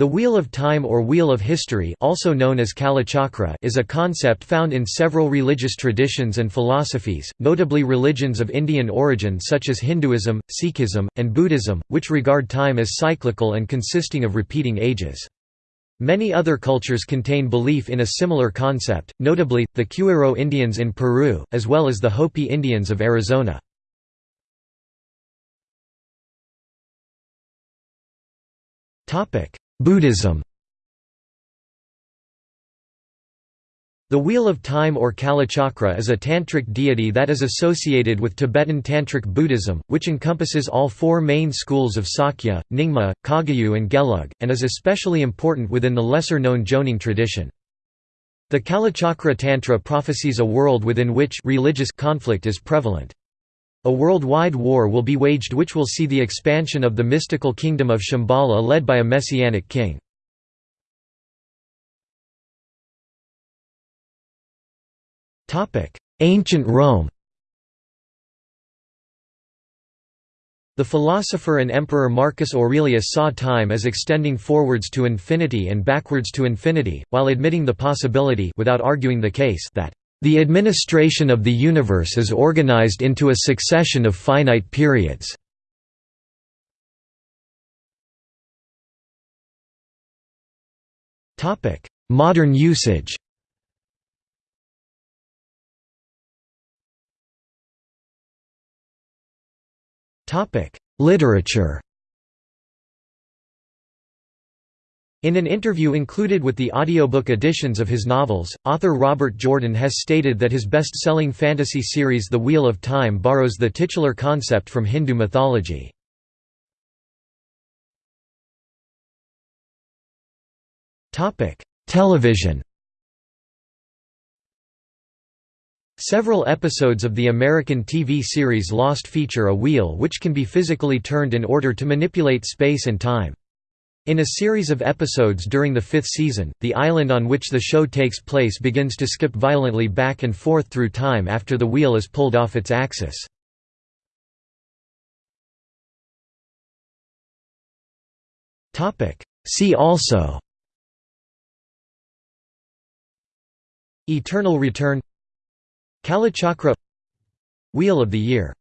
The Wheel of Time or Wheel of History also known as Kalachakra is a concept found in several religious traditions and philosophies, notably religions of Indian origin such as Hinduism, Sikhism, and Buddhism, which regard time as cyclical and consisting of repeating ages. Many other cultures contain belief in a similar concept, notably, the Q'ero Indians in Peru, as well as the Hopi Indians of Arizona. Buddhism The Wheel of Time or Kalachakra is a tantric deity that is associated with Tibetan Tantric Buddhism, which encompasses all four main schools of Sakya, Nyingma, Kagyu and Gelug, and is especially important within the lesser-known Jonang tradition. The Kalachakra Tantra prophesies a world within which religious conflict is prevalent. A worldwide war will be waged which will see the expansion of the mystical kingdom of Shambhala led by a messianic king. Ancient Rome The philosopher and emperor Marcus Aurelius saw time as extending forwards to infinity and backwards to infinity, while admitting the possibility without arguing the case that the administration of the universe is organized into a succession of finite periods. Modern usage Literature In an interview included with the audiobook editions of his novels, author Robert Jordan has stated that his best-selling fantasy series The Wheel of Time borrows the titular concept from Hindu mythology. Television Several episodes of the American TV series Lost feature a wheel which can be physically turned in order to manipulate space and time. In a series of episodes during the fifth season, the island on which the show takes place begins to skip violently back and forth through time after the wheel is pulled off its axis. See also Eternal Return Kalachakra Wheel of the Year